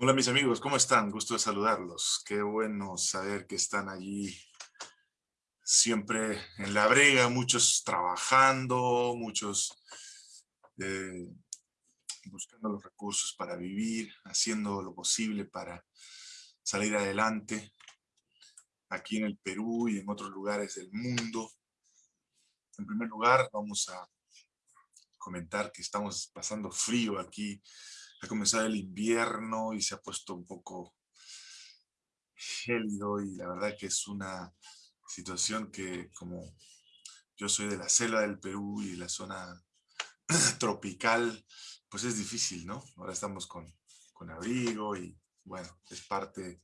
Hola mis amigos, ¿cómo están? Gusto de saludarlos. Qué bueno saber que están allí siempre en la brega, muchos trabajando, muchos eh, buscando los recursos para vivir, haciendo lo posible para salir adelante aquí en el Perú y en otros lugares del mundo. En primer lugar, vamos a comentar que estamos pasando frío aquí ha comenzado el invierno y se ha puesto un poco gélido y la verdad que es una situación que como yo soy de la selva del Perú y la zona tropical, pues es difícil, ¿no? Ahora estamos con, con abrigo y bueno, es parte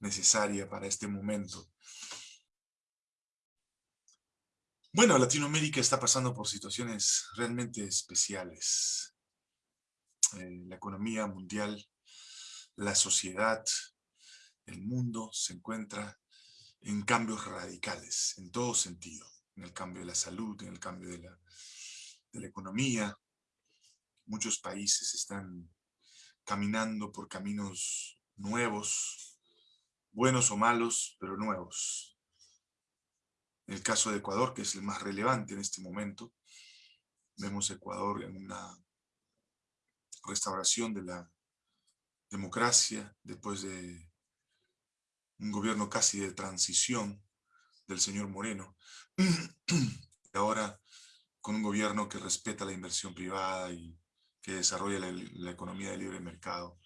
necesaria para este momento. Bueno, Latinoamérica está pasando por situaciones realmente especiales. Eh, la economía mundial, la sociedad, el mundo se encuentra en cambios radicales, en todo sentido, en el cambio de la salud, en el cambio de la, de la economía. Muchos países están caminando por caminos nuevos, buenos o malos, pero nuevos. En el caso de Ecuador, que es el más relevante en este momento, vemos Ecuador en una restauración de la democracia después de un gobierno casi de transición del señor Moreno, y ahora con un gobierno que respeta la inversión privada y que desarrolla la, economía de libre mercado,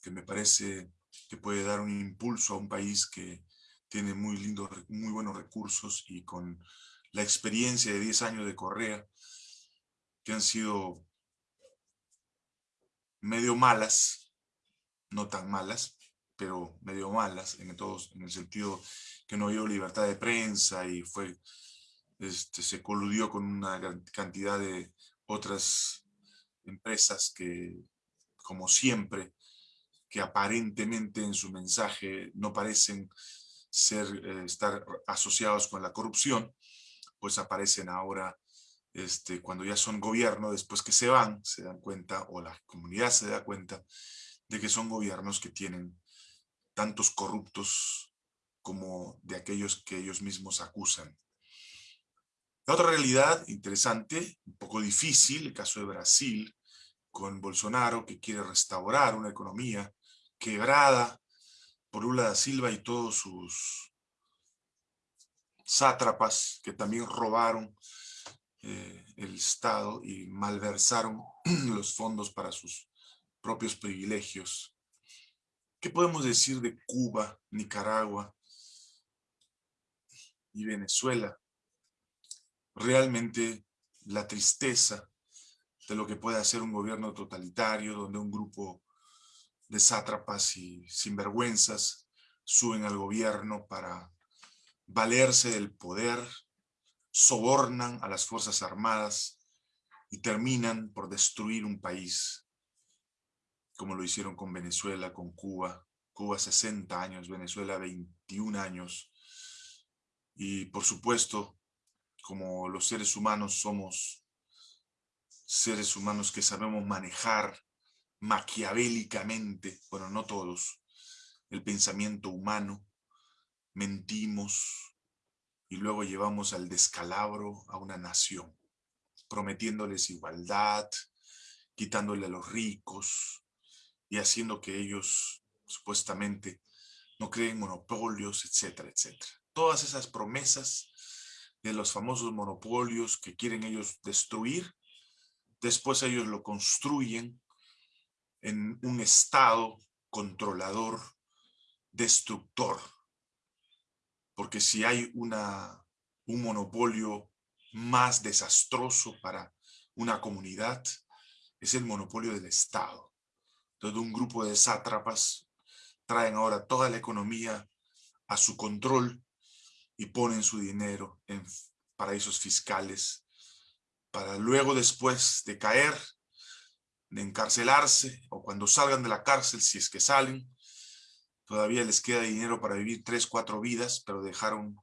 que me parece que puede dar un impulso a un país que tiene muy, lindo, muy buenos recursos y con la experiencia de 10 años de Correa, que han sido medio malas, no tan malas, pero medio malas en, todos, en el sentido que no dio libertad de prensa y fue, este, se coludió con una cantidad de otras empresas que, como siempre, que aparentemente en su mensaje no parecen ser, eh, estar asociados con la corrupción, pues aparecen ahora este, cuando ya son gobierno, después que se van, se dan cuenta, o la comunidad se da cuenta, de que son gobiernos que tienen tantos corruptos como de aquellos que ellos mismos acusan. La otra realidad interesante, un poco difícil, el caso de Brasil, con Bolsonaro, que quiere restaurar una economía quebrada por Lula da Silva y todos sus sátrapas que también robaron eh, el Estado y malversaron los fondos para sus propios privilegios. ¿Qué podemos decir de Cuba, Nicaragua y Venezuela? Realmente la tristeza de lo que puede hacer un gobierno totalitario donde un grupo de sátrapas y sinvergüenzas suben al gobierno para valerse del poder sobornan a las Fuerzas Armadas y terminan por destruir un país, como lo hicieron con Venezuela, con Cuba. Cuba 60 años, Venezuela 21 años. Y por supuesto, como los seres humanos somos seres humanos que sabemos manejar maquiavélicamente, bueno, no todos, el pensamiento humano, mentimos, y luego llevamos al descalabro a una nación, prometiéndoles igualdad, quitándole a los ricos y haciendo que ellos supuestamente no creen monopolios, etcétera, etcétera. Todas esas promesas de los famosos monopolios que quieren ellos destruir, después ellos lo construyen en un estado controlador, destructor, porque si hay una, un monopolio más desastroso para una comunidad, es el monopolio del Estado. Entonces un grupo de sátrapas traen ahora toda la economía a su control y ponen su dinero en paraísos fiscales para luego después de caer, de encarcelarse o cuando salgan de la cárcel, si es que salen, Todavía les queda dinero para vivir tres, cuatro vidas, pero dejaron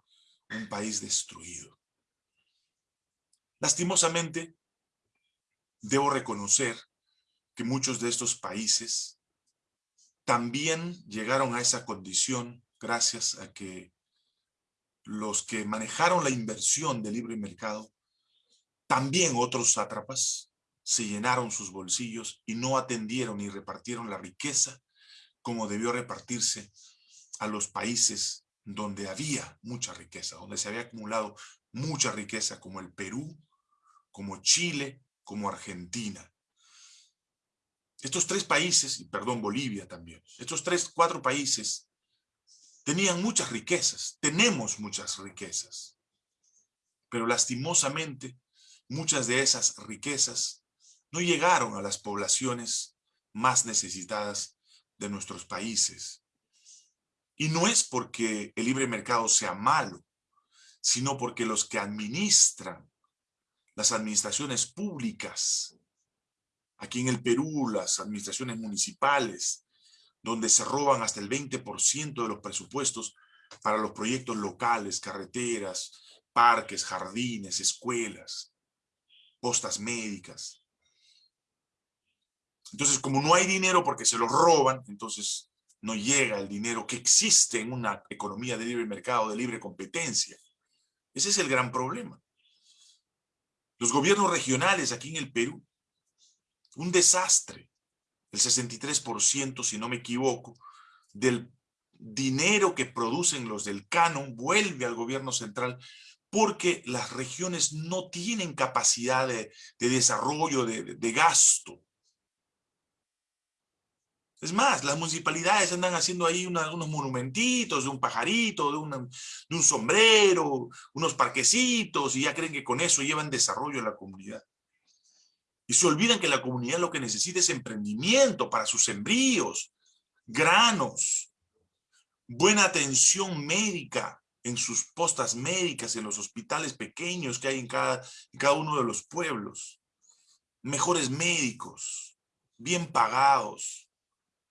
un país destruido. Lastimosamente, debo reconocer que muchos de estos países también llegaron a esa condición gracias a que los que manejaron la inversión del libre mercado, también otros sátrapas, se llenaron sus bolsillos y no atendieron ni repartieron la riqueza como debió repartirse a los países donde había mucha riqueza, donde se había acumulado mucha riqueza, como el Perú, como Chile, como Argentina. Estos tres países, y perdón, Bolivia también, estos tres, cuatro países tenían muchas riquezas, tenemos muchas riquezas, pero lastimosamente muchas de esas riquezas no llegaron a las poblaciones más necesitadas de nuestros países. Y no es porque el libre mercado sea malo, sino porque los que administran las administraciones públicas, aquí en el Perú, las administraciones municipales, donde se roban hasta el 20% de los presupuestos para los proyectos locales, carreteras, parques, jardines, escuelas, postas médicas. Entonces, como no hay dinero porque se lo roban, entonces no llega el dinero que existe en una economía de libre mercado, de libre competencia. Ese es el gran problema. Los gobiernos regionales aquí en el Perú, un desastre. El 63%, si no me equivoco, del dinero que producen los del canon vuelve al gobierno central porque las regiones no tienen capacidad de, desarrollo, de gasto. Es más, las municipalidades andan haciendo ahí unos monumentitos de un pajarito, de, un sombrero, unos parquecitos, y ya creen que con eso llevan desarrollo a la comunidad. Y se olvidan que la comunidad lo que necesita es emprendimiento para sus sembríos, granos, buena atención médica en sus postas médicas, en los hospitales pequeños que hay en cada uno de los pueblos, mejores médicos, bien pagados,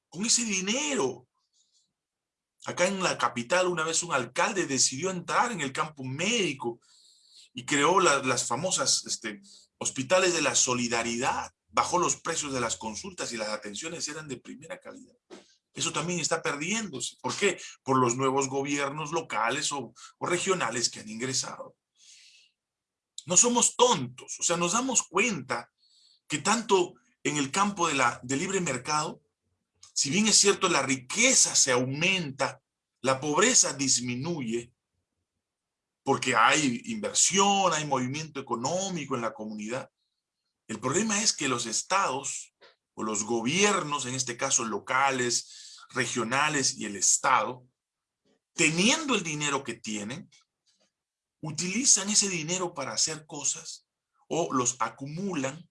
con ese dinero. Acá en la capital una vez un alcalde decidió entrar en el campo médico y creó las famosas este, hospitales de la solidaridad. Bajó los precios de las consultas y las atenciones eran de primera calidad. Eso también está perdiéndose. ¿Por qué? Por los nuevos gobiernos locales o, regionales que han ingresado. No somos tontos, o sea, nos damos cuenta que tanto en el campo de la, de libre mercado si bien es cierto la riqueza se aumenta, la pobreza disminuye, porque hay inversión, hay movimiento económico en la comunidad. El problema es que los estados o los gobiernos, en este caso locales, regionales y el estado, teniendo el dinero que tienen, utilizan ese dinero para hacer cosas o los acumulan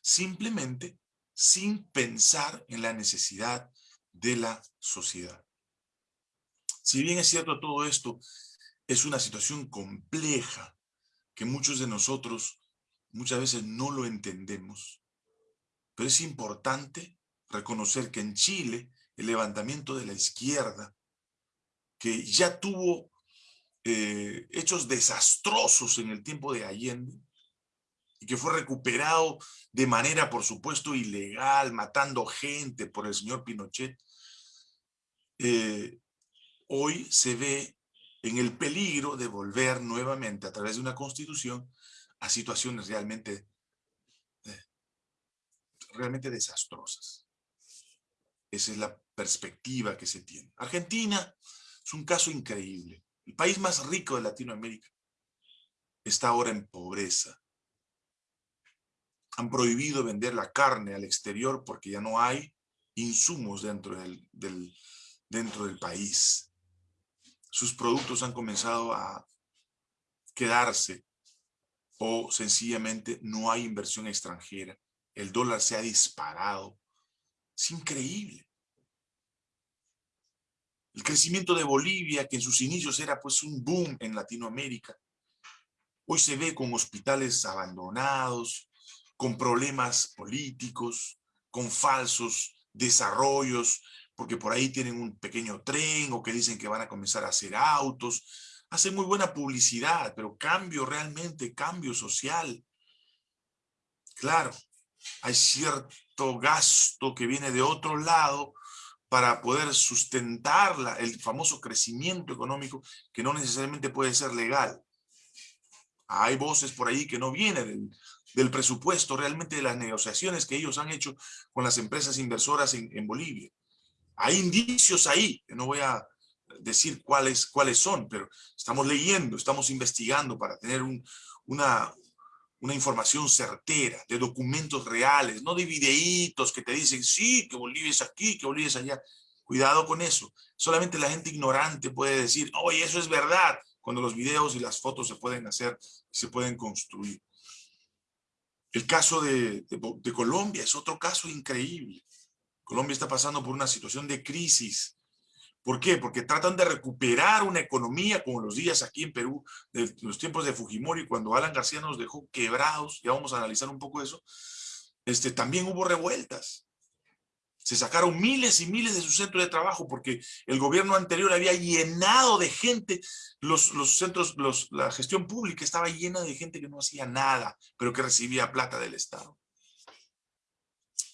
simplemente sin pensar en la necesidad de la sociedad. Si bien es cierto todo esto, es una situación compleja que muchos de nosotros muchas veces no lo entendemos, pero es importante reconocer que en Chile el levantamiento de la izquierda, que ya tuvo eh, hechos desastrosos en el tiempo de Allende, y que fue recuperado de manera, por supuesto, ilegal, matando gente por el señor Pinochet, eh, hoy se ve en el peligro de volver nuevamente a través de una constitución a situaciones realmente, eh, realmente desastrosas. Esa es la perspectiva que se tiene. Argentina es un caso increíble. El país más rico de Latinoamérica está ahora en pobreza, han prohibido vender la carne al exterior porque ya no hay insumos dentro del, dentro del país. Sus productos han comenzado a quedarse o sencillamente no hay inversión extranjera. El dólar se ha disparado. Es increíble. El crecimiento de Bolivia, que en sus inicios era pues un boom en Latinoamérica, hoy se ve con hospitales abandonados, con problemas políticos, con falsos desarrollos, porque por ahí tienen un pequeño tren o que dicen que van a comenzar a hacer autos. Hacen muy buena publicidad, pero cambio realmente, cambio social. Claro, hay cierto gasto que viene de otro lado para poder sustentar el famoso crecimiento económico que no necesariamente puede ser legal. Hay voces por ahí que no vienen presupuesto, realmente de las negociaciones que ellos han hecho con las empresas inversoras en, Bolivia. Hay indicios ahí, no voy a decir cuáles, cuáles son, pero estamos leyendo, estamos investigando para tener una, una información certera, de documentos reales, no de videitos que te dicen, sí, que Bolivia es aquí, que Bolivia es allá. Cuidado con eso. Solamente la gente ignorante puede decir, oye, eso es verdad, cuando los videos y las fotos se pueden hacer, se pueden construir. El caso de, Colombia es otro caso increíble. Colombia está pasando por una situación de crisis ¿Por qué? Porque tratan de recuperar una economía como los días aquí en Perú, de los tiempos de Fujimori, cuando Alan García nos dejó quebrados, ya vamos a analizar un poco eso, este, también hubo revueltas. Se sacaron miles y miles de sus centros de trabajo porque el gobierno anterior había llenado de gente, los, los centros, la gestión pública estaba llena de gente que no hacía nada, pero que recibía plata del Estado.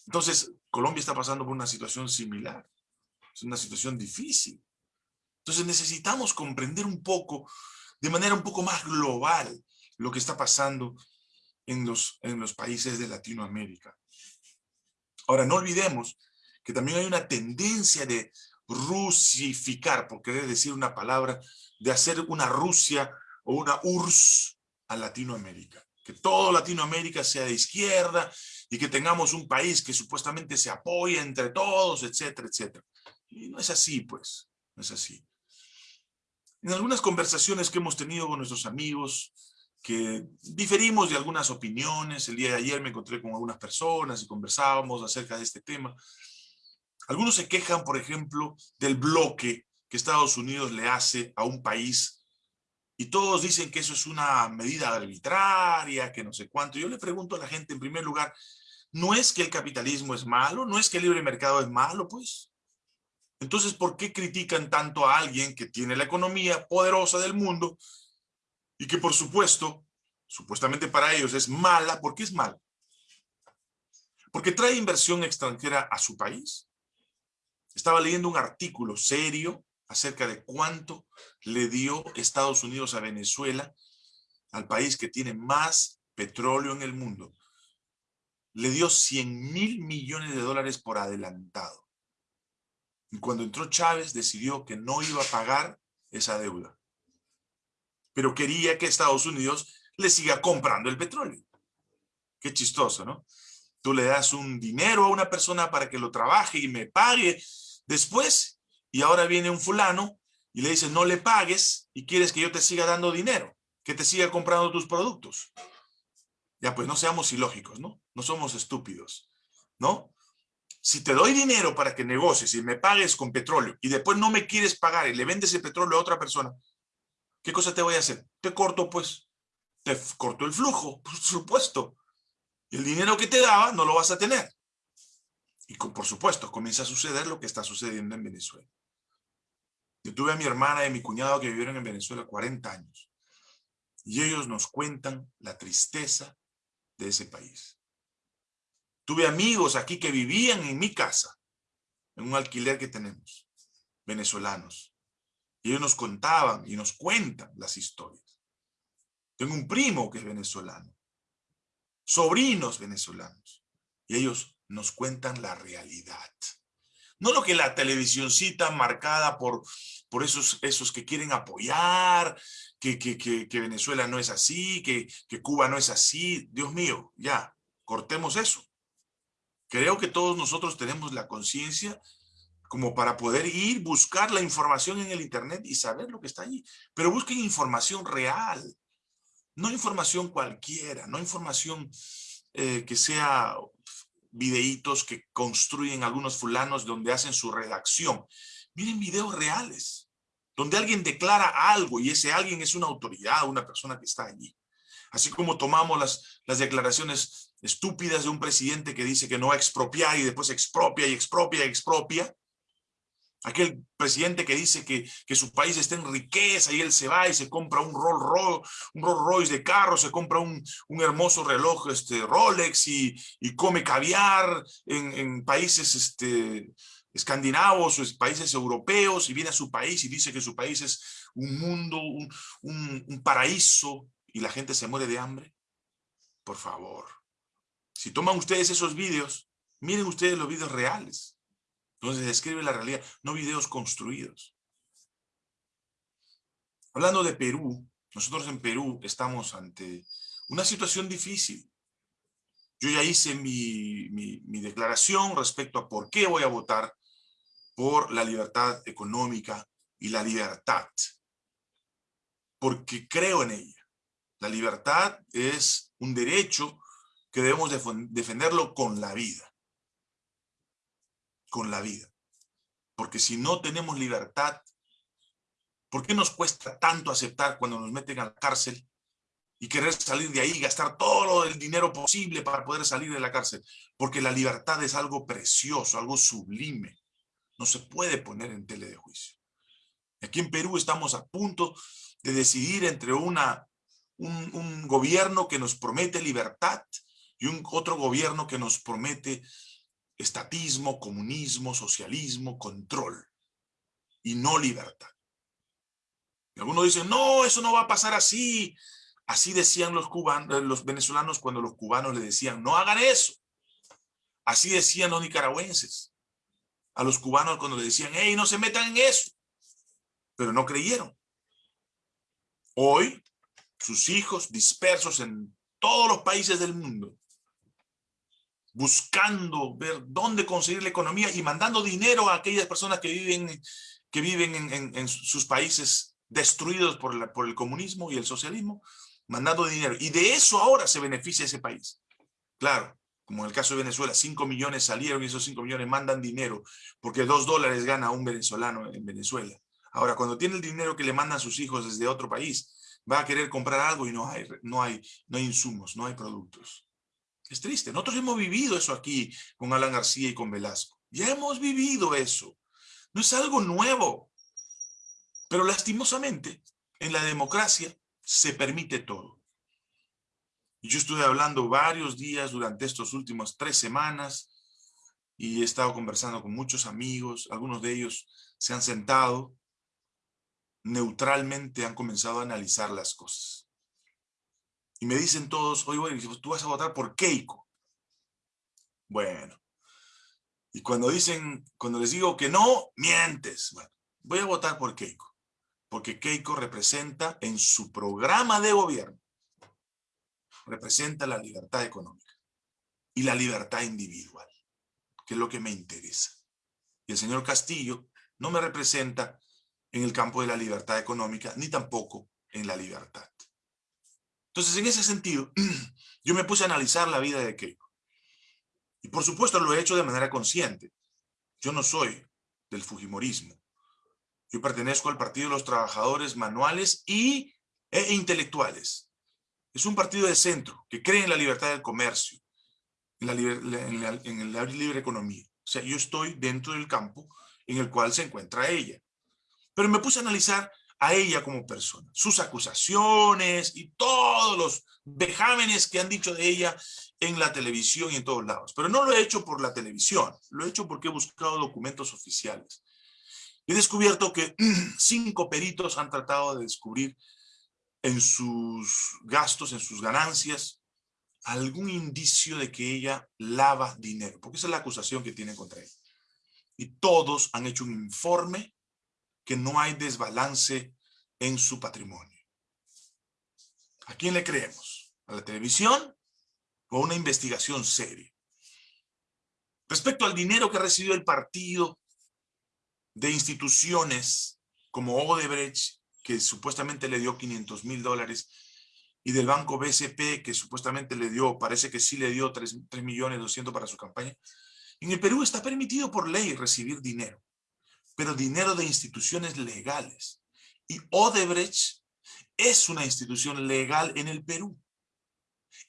Entonces, Colombia está pasando por una situación similar. Es una situación difícil. Entonces necesitamos comprender un poco, de manera un poco más global, lo que está pasando en los, en los países de Latinoamérica. Ahora, no olvidemos que también hay una tendencia de rusificar, por querer decir una palabra, de hacer una Rusia o una URSS a Latinoamérica. Que todo Latinoamérica sea de izquierda y que tengamos un país que supuestamente se apoye entre todos, etcétera, etcétera. Y no es así, pues, no es así. En algunas conversaciones que hemos tenido con nuestros amigos, que diferimos de algunas opiniones, el día de ayer me encontré con algunas personas y conversábamos acerca de este tema. Algunos se quejan, por ejemplo, del bloque que Estados Unidos le hace a un país y todos dicen que eso es una medida arbitraria, que no sé cuánto. Yo le pregunto a la gente, en primer lugar, ¿no es que el capitalismo es malo? ¿No es que el libre mercado es malo? Pues entonces, ¿por qué critican tanto a alguien que tiene la economía poderosa del mundo y que por supuesto, supuestamente para ellos es mala? ¿Por qué es mala? Porque trae inversión extranjera a su país. Estaba leyendo un artículo serio acerca de cuánto le dio Estados Unidos a Venezuela, al país que tiene más petróleo en el mundo. Le dio 100 mil millones de dólares por adelantado. Y cuando entró Chávez decidió que no iba a pagar esa deuda. Pero quería que Estados Unidos le siga comprando el petróleo. Qué chistoso, ¿no? Tú le das un dinero a una persona para que lo trabaje y me pague después, y ahora viene un fulano y le dice, no le pagues y quieres que yo te siga dando dinero, que te siga comprando tus productos. Ya, pues no seamos ilógicos, ¿no? No somos estúpidos, ¿no? si te doy dinero para que negocies y me pagues con petróleo y después no me quieres pagar y le vendes el petróleo a otra persona, ¿qué cosa te voy a hacer? Te corto pues, te corto el flujo, por supuesto. El dinero que te daba no lo vas a tener. Y por supuesto, comienza a suceder lo que está sucediendo en Venezuela. Yo tuve a mi hermana y a mi cuñado que vivieron en Venezuela 40 años. Y ellos nos cuentan la tristeza de ese país. Tuve amigos aquí que vivían en mi casa, en un alquiler que tenemos, venezolanos. Y ellos nos contaban y nos cuentan las historias. Tengo un primo que es venezolano, sobrinos venezolanos, y ellos nos cuentan la realidad. No lo que la televisióncita marcada por, por esos, esos que quieren apoyar, que, que, que Venezuela no es así, que, que Cuba no es así. Dios mío, ya, cortemos eso. Creo que todos nosotros tenemos la conciencia como para poder ir, buscar la información en el internet y saber lo que está allí. Pero busquen información real, no información cualquiera, no información eh, que sea videitos que construyen algunos fulanos donde hacen su redacción. Miren videos reales, donde alguien declara algo y ese alguien es una autoridad, una persona que está allí. Así como tomamos las, las declaraciones estúpidas de un presidente que dice que no va a expropiar y después expropia y expropia y expropia. Aquel presidente que dice que, que, su país está en riqueza y él se va y se compra un Rolls Royce, de carro, se compra un, un hermoso reloj este, Rolex y, y come caviar en, en, países este, escandinavos o países europeos y viene a su país y dice que su país es un mundo, un, un, un paraíso y la gente se muere de hambre. Por favor, si toman ustedes esos vídeos, miren ustedes los vídeos reales entonces describe la realidad, no videos construidos. Hablando de Perú, nosotros en Perú estamos ante una situación difícil. Yo ya hice mi, mi, declaración respecto a por qué voy a votar por la libertad económica y la libertad. Porque creo en ella. La libertad es un derecho que debemos defenderlo con la vida con la vida. Porque si no tenemos libertad, ¿por qué nos cuesta tanto aceptar cuando nos meten a la cárcel y querer salir de ahí, gastar todo el dinero posible para poder salir de la cárcel? Porque la libertad es algo precioso, algo sublime. No se puede poner en tele de juicio. Aquí en Perú estamos a punto de decidir entre una, un, un gobierno que nos promete libertad y un otro gobierno que nos promete estatismo, comunismo, socialismo, control y no libertad. Y algunos dicen, no, eso no va a pasar así. Así decían los, cubanos, eh, los venezolanos cuando los cubanos le decían, no hagan eso. Así decían los nicaragüenses a los cubanos cuando le decían, hey, no se metan en eso. Pero no creyeron. Hoy, sus hijos dispersos en todos los países del mundo, buscando ver dónde conseguir la economía y mandando dinero a aquellas personas que viven, que viven en, en, sus países destruidos por, la, por el comunismo y el socialismo, mandando dinero. Y de eso ahora se beneficia ese país. Claro, como en el caso de Venezuela, 5 millones salieron y esos 5 millones mandan dinero porque 2 dólares gana un venezolano en Venezuela. Ahora, cuando tiene el dinero que le mandan sus hijos desde otro país, va a querer comprar algo y no hay, no hay, no hay insumos, no hay productos. Es triste. Nosotros hemos vivido eso aquí con Alan García y con Velasco. Ya hemos vivido eso. No es algo nuevo. Pero lastimosamente, en la democracia se permite todo. Yo estuve hablando varios días durante estos últimos tres semanas y he estado conversando con muchos amigos. Algunos de ellos se han sentado neutralmente, han comenzado a analizar las cosas. Y me dicen todos, oye, bueno, tú vas a votar por Keiko. Bueno. Y cuando dicen, cuando les digo que no, mientes. Bueno, voy a votar por Keiko. Porque Keiko representa en su programa de gobierno, representa la libertad económica y la libertad individual, que es lo que me interesa. Y el señor Castillo no me representa en el campo de la libertad económica, ni tampoco en la libertad. Entonces, en ese sentido, yo me puse a analizar la vida de Keiko. Y por supuesto lo he hecho de manera consciente. Yo no soy del Fujimorismo. Yo pertenezco al Partido de los Trabajadores Manuales y, e Intelectuales. Es un partido de centro que cree en la libertad del comercio, en la, en, la, en la libre economía. O sea, yo estoy dentro del campo en el cual se encuentra ella. Pero me puse a analizar a ella como persona, sus acusaciones y todos los vejámenes que han dicho de ella en la televisión y en todos lados. Pero no lo he hecho por la televisión, lo he hecho porque he buscado documentos oficiales. He descubierto que cinco peritos han tratado de descubrir en sus gastos, en sus ganancias, algún indicio de que ella lava dinero, porque esa es la acusación que tienen contra ella. Y todos han hecho un informe que no hay desbalance en su patrimonio. ¿A quién le creemos? ¿A la televisión o a una investigación seria? Respecto al dinero que recibió el partido de instituciones como Odebrecht, que supuestamente le dio 500 mil dólares, y del banco BCP, que supuestamente le dio, parece que sí le dio 3, 3 millones 200 para su campaña, en el Perú está permitido por ley recibir dinero pero dinero de instituciones legales. Y Odebrecht es una institución legal en el Perú.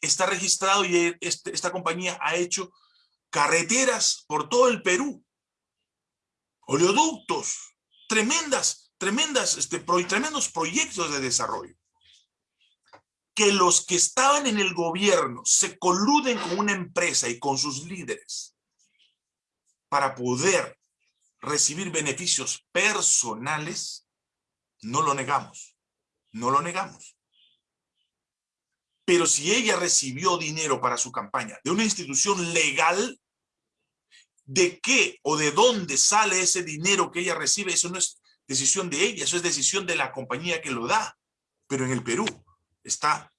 Está registrado y este, esta compañía ha hecho carreteras por todo el Perú. oleoductos, tremendas, tremendas, este, tremendos proyectos de desarrollo. Que los que estaban en el gobierno se coluden con una empresa y con sus líderes para poder recibir beneficios personales, no lo negamos, no lo negamos. Pero si ella recibió dinero para su campaña de una institución legal, ¿de qué o de dónde sale ese dinero que ella recibe? Eso no es decisión de ella, eso es decisión de la compañía que lo da. Pero en el Perú está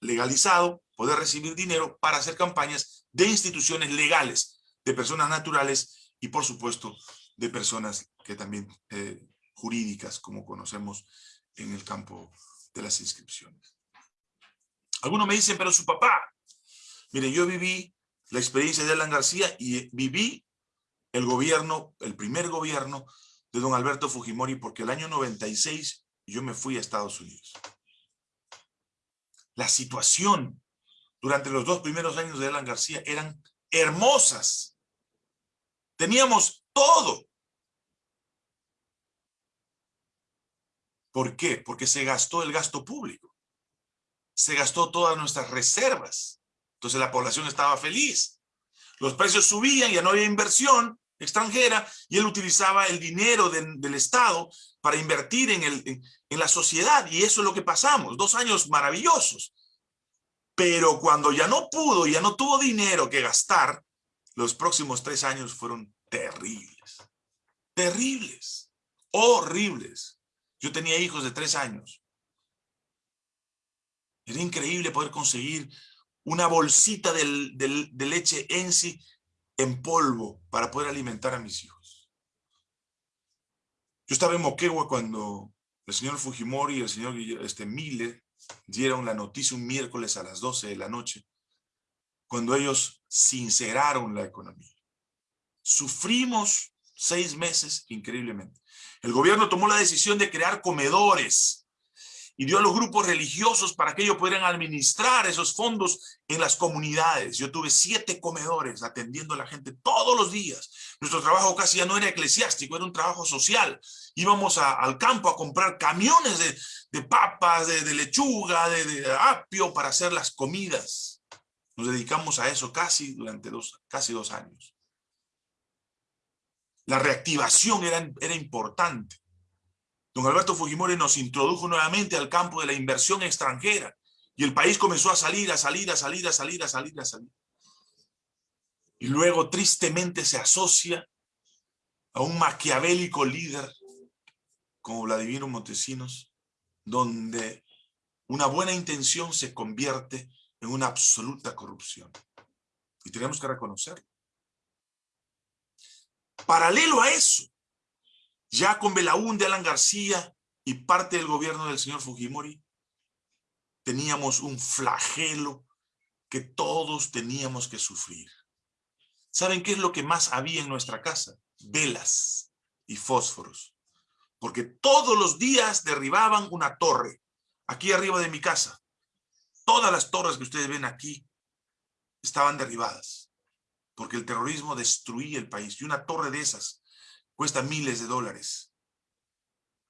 legalizado poder recibir dinero para hacer campañas de instituciones legales, de personas naturales y por supuesto de personas que también eh, jurídicas, como conocemos en el campo de las inscripciones. Algunos me dicen, pero su papá. Mire, yo viví la experiencia de Alan García y viví el gobierno, el primer gobierno de don Alberto Fujimori, porque el año 96 yo me fui a Estados Unidos. La situación durante los dos primeros años de Alan García eran hermosas. Teníamos todo. ¿Por qué? Porque se gastó el gasto público. Se gastó todas nuestras reservas. Entonces la población estaba feliz. Los precios subían, ya no había inversión extranjera y él utilizaba el dinero del Estado para invertir en, el, en la sociedad y eso es lo que pasamos. Dos años maravillosos. Pero cuando ya no pudo, ya no tuvo dinero que gastar, los próximos tres años fueron terribles. Terribles. Horribles. Yo tenía hijos de tres años. Era increíble poder conseguir una bolsita de leche Ensi en polvo para poder alimentar a mis hijos. Yo estaba en Moquegua cuando el señor Fujimori y el señor este, Miller dieron la noticia un miércoles a las 12 de la noche, cuando ellos sinceraron la economía. Sufrimos seis meses increíblemente. El gobierno tomó la decisión de crear comedores y dio a los grupos religiosos para que ellos pudieran administrar esos fondos en las comunidades. Yo tuve siete comedores atendiendo a la gente todos los días. Nuestro trabajo casi ya no era eclesiástico, era un trabajo social. Íbamos al campo a comprar camiones de, papas, de, lechuga, de, de, apio para hacer las comidas. Nos dedicamos a eso casi durante dos, casi dos años. La reactivación era, era importante. Don Alberto Fujimori nos introdujo nuevamente al campo de la inversión extranjera y el país comenzó a salir, a salir, a salir, a salir, a salir, a salir. Y luego tristemente se asocia a un maquiavélico líder como Vladimiro Montesinos, donde una buena intención se convierte en una absoluta corrupción. Y tenemos que reconocerlo. Paralelo a eso, ya con Belaúnde, Alan García y parte del gobierno del señor Fujimori, teníamos un flagelo que todos teníamos que sufrir. ¿Saben qué es lo que más había en nuestra casa? Velas y fósforos. Porque todos los días derribaban una torre, aquí arriba de mi casa. Todas las torres que ustedes ven aquí estaban derribadas porque el terrorismo destruía el país. Y una torre de esas cuesta miles de dólares.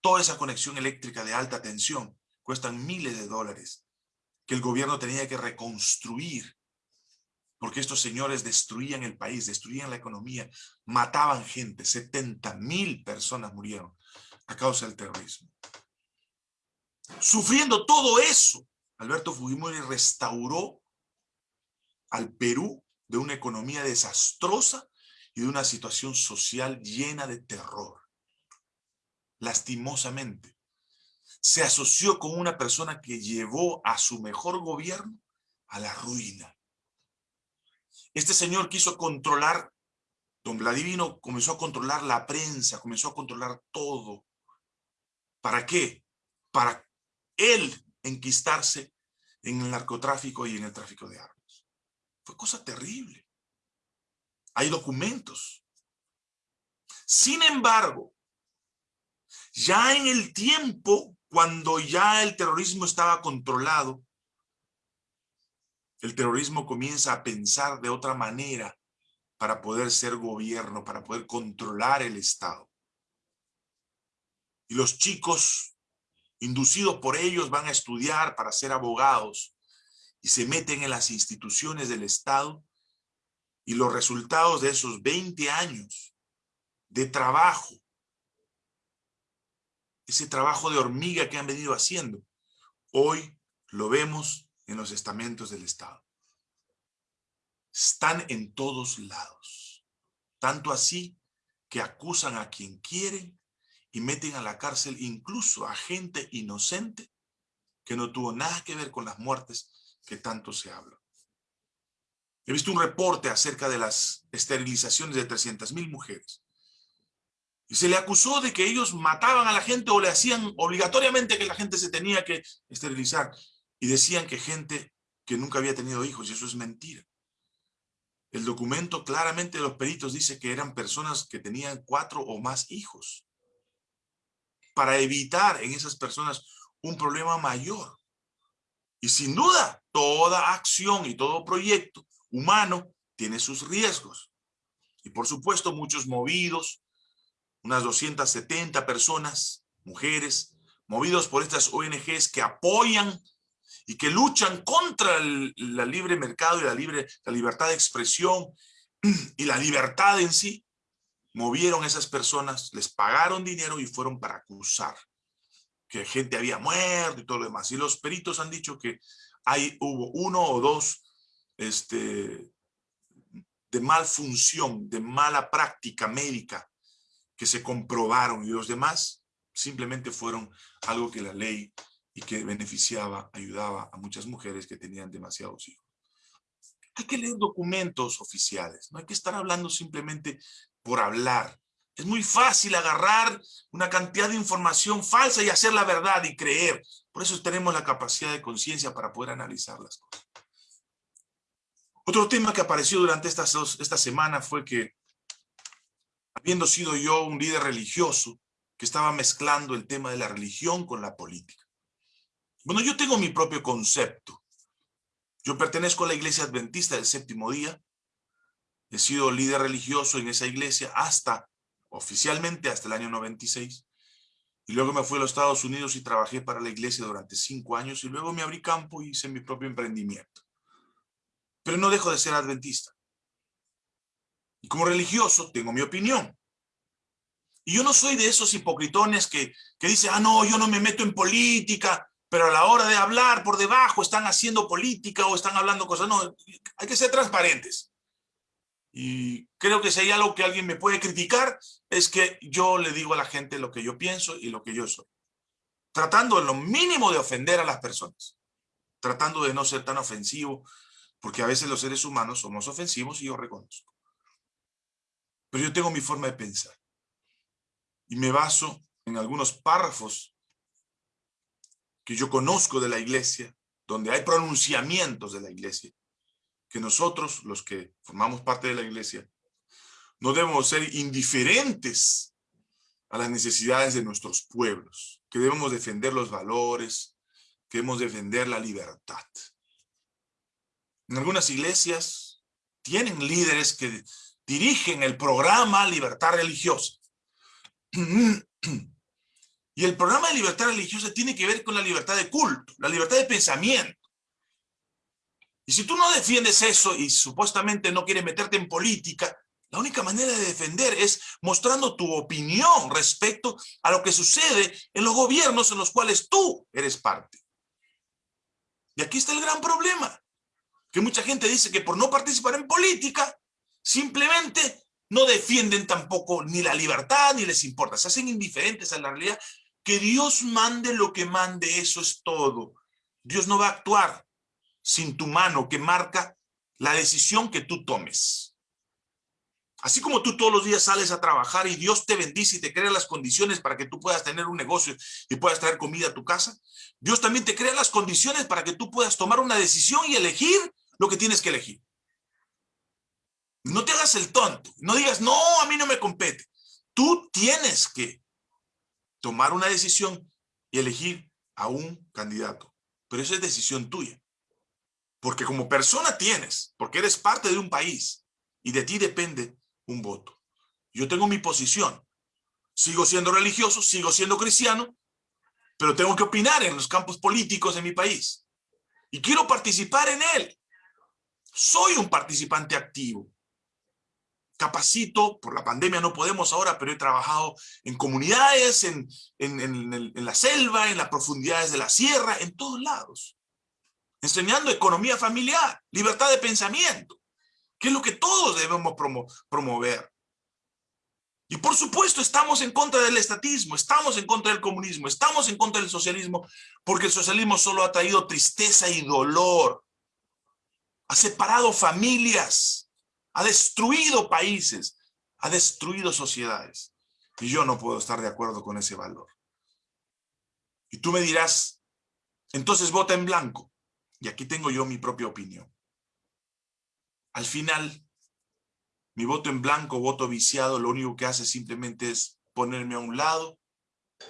Toda esa conexión eléctrica de alta tensión cuestan miles de dólares que el gobierno tenía que reconstruir porque estos señores destruían el país, destruían la economía, mataban gente, 70 mil personas murieron a causa del terrorismo. Sufriendo todo eso, Alberto Fujimori restauró al Perú de una economía desastrosa y de una situación social llena de terror. Lastimosamente, se asoció con una persona que llevó a su mejor gobierno a la ruina. Este señor quiso controlar, don Vladimiro comenzó a controlar la prensa, comenzó a controlar todo. ¿Para qué? Para él enquistarse en el narcotráfico y en el tráfico de armas. Fue cosa terrible. Hay documentos. Sin embargo, ya en el tiempo, cuando ya el terrorismo estaba controlado, el terrorismo comienza a pensar de otra manera para poder ser gobierno, para poder controlar el Estado. Y los chicos, inducidos por ellos, van a estudiar para ser abogados y se meten en las instituciones del Estado y los resultados de esos 20 años de trabajo, ese trabajo de hormiga que han venido haciendo, hoy lo vemos en los estamentos del Estado. Están en todos lados. Tanto así que acusan a quien quieren y meten a la cárcel incluso a gente inocente que no tuvo nada que ver con las muertes que tanto se habla. He visto un reporte acerca de las esterilizaciones de 300 mil mujeres. Y se le acusó de que ellos mataban a la gente o le hacían obligatoriamente que la gente se tenía que esterilizar. Y decían que gente que nunca había tenido hijos, y eso es mentira. El documento claramente de los peritos dice que eran personas que tenían cuatro o más hijos. Para evitar en esas personas un problema mayor. Y sin duda, toda acción y todo proyecto humano tiene sus riesgos. Y por supuesto, muchos movidos, unas 270 personas, mujeres, movidos por estas ONGs que apoyan y que luchan contra el libre mercado y la, libre, la libertad de expresión y la libertad en sí, movieron a esas personas, les pagaron dinero y fueron para acusar que gente había muerto y todo lo demás. Y los peritos han dicho que hay, hubo uno o dos este, de malfunción, de mala práctica médica que se comprobaron y los demás simplemente fueron algo que la ley y que beneficiaba, ayudaba a muchas mujeres que tenían demasiados hijos. Hay que leer documentos oficiales, no hay que estar hablando simplemente por hablar. Es muy fácil agarrar una cantidad de información falsa y hacer la verdad y creer. Por eso tenemos la capacidad de conciencia para poder analizar las cosas. Otro tema que apareció durante esta, esta semana fue que, habiendo sido yo un líder religioso, que estaba mezclando el tema de la religión con la política. Bueno, yo tengo mi propio concepto. Yo pertenezco a la iglesia adventista del séptimo día. He sido líder religioso en esa iglesia hasta, oficialmente, hasta el año 96. Y luego me fui a los Estados Unidos y trabajé para la iglesia durante cinco años y luego me abrí campo y hice mi propio emprendimiento pero no dejo de ser adventista. Y como religioso tengo mi opinión. Y yo no soy de esos hipocritones que, que dicen, ah, no, yo no me meto en política, pero a la hora de hablar por debajo están haciendo política o están hablando cosas. No, hay que ser transparentes. Y creo que hay algo que alguien me puede criticar, es que yo le digo a la gente lo que yo pienso y lo que yo soy. Tratando en lo mínimo de ofender a las personas. Tratando de no ser tan ofensivo, porque a veces los seres humanos somos ofensivos y yo reconozco. Pero yo tengo mi forma de pensar. Y me baso en algunos párrafos que yo conozco de la iglesia, donde hay pronunciamientos de la iglesia, que nosotros, los que formamos parte de la iglesia, no debemos ser indiferentes a las necesidades de nuestros pueblos, que debemos defender los valores, que debemos defender la libertad. En algunas iglesias tienen líderes que dirigen el programa Libertad Religiosa. Y el programa de libertad religiosa tiene que ver con la libertad de culto, la libertad de pensamiento. Y si tú no defiendes eso y supuestamente no quieres meterte en política, la única manera de defender es mostrando tu opinión respecto a lo que sucede en los gobiernos en los cuales tú eres parte. Y aquí está el gran problema que mucha gente dice que por no participar en política, simplemente no defienden tampoco ni la libertad ni les importa, se hacen indiferentes a la realidad. Que Dios mande lo que mande, eso es todo. Dios no va a actuar sin tu mano que marca la decisión que tú tomes. Así como tú todos los días sales a trabajar y Dios te bendice y te crea las condiciones para que tú puedas tener un negocio y puedas traer comida a tu casa, Dios también te crea las condiciones para que tú puedas tomar una decisión y elegir lo que tienes que elegir. No te hagas el tonto. No digas, no, a mí no me compete. Tú tienes que tomar una decisión y elegir a un candidato. Pero eso es decisión tuya. Porque como persona tienes, porque eres parte de un país, y de ti depende un voto. Yo tengo mi posición. Sigo siendo religioso, sigo siendo cristiano, pero tengo que opinar en los campos políticos de mi país. Y quiero participar en él. Soy un participante activo. Capacito, por la pandemia no podemos ahora, pero he trabajado en comunidades, en, en la selva, en las profundidades de la sierra, en todos lados. Enseñando economía familiar, libertad de pensamiento, que es lo que todos debemos promover. Y por supuesto estamos en contra del estatismo, estamos en contra del comunismo, estamos en contra del socialismo, porque el socialismo solo ha traído tristeza y dolor. Ha separado familias, ha destruido países, ha destruido sociedades. Y yo no puedo estar de acuerdo con ese valor. Y tú me dirás, entonces vota en blanco. Y aquí tengo yo mi propia opinión. Al final, mi voto en blanco, voto viciado, lo único que hace simplemente es ponerme a un lado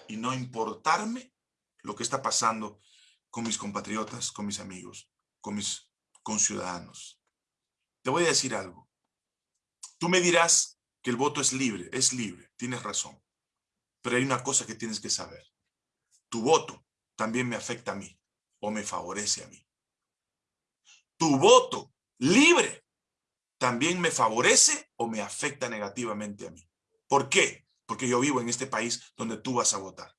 y no importarme lo que está pasando con mis compatriotas, con mis amigos, con mis conciudadanos. Te voy a decir algo. Tú me dirás que el voto es libre, es libre, tienes razón. Pero hay una cosa que tienes que saber. Tu voto también me afecta a mí o me favorece a mí. Tu voto libre también me favorece o me afecta negativamente a mí. ¿Por qué? Porque yo vivo en este país donde tú vas a votar.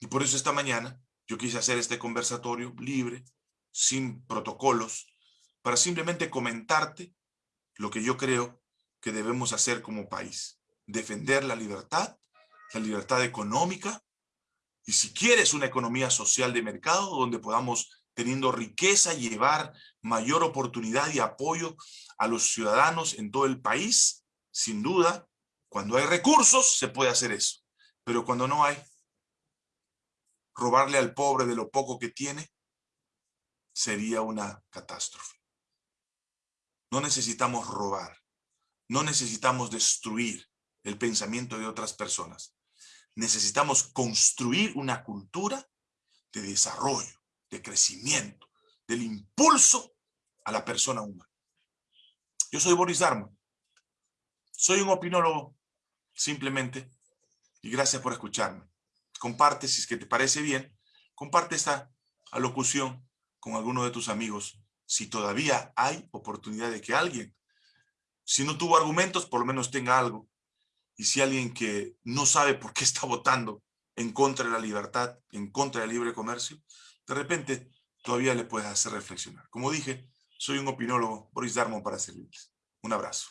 Y por eso esta mañana yo quise hacer este conversatorio libre, sin protocolos, para simplemente comentarte lo que yo creo que debemos hacer como país. Defender la libertad, la libertad económica, y si quieres una economía social de mercado donde podamos teniendo riqueza, llevar mayor oportunidad y apoyo a los ciudadanos en todo el país, sin duda, cuando hay recursos se puede hacer eso, pero cuando no hay, robarle al pobre de lo poco que tiene sería una catástrofe. No necesitamos robar, no necesitamos destruir el pensamiento de otras personas. Necesitamos construir una cultura de desarrollo, de crecimiento, del impulso a la persona humana. Yo soy Boris Darmo. Soy un opinólogo, simplemente, y gracias por escucharme. Comparte, si es que te parece bien, comparte esta alocución con alguno de tus amigos, si todavía hay oportunidad de que alguien, si no tuvo argumentos, por lo menos tenga algo. Y si alguien que no sabe por qué está votando en contra de la libertad, en contra del libre comercio, de repente todavía le puedes hacer reflexionar. Como dije, soy un opinólogo, Boris Darmon, para servirles. Un abrazo.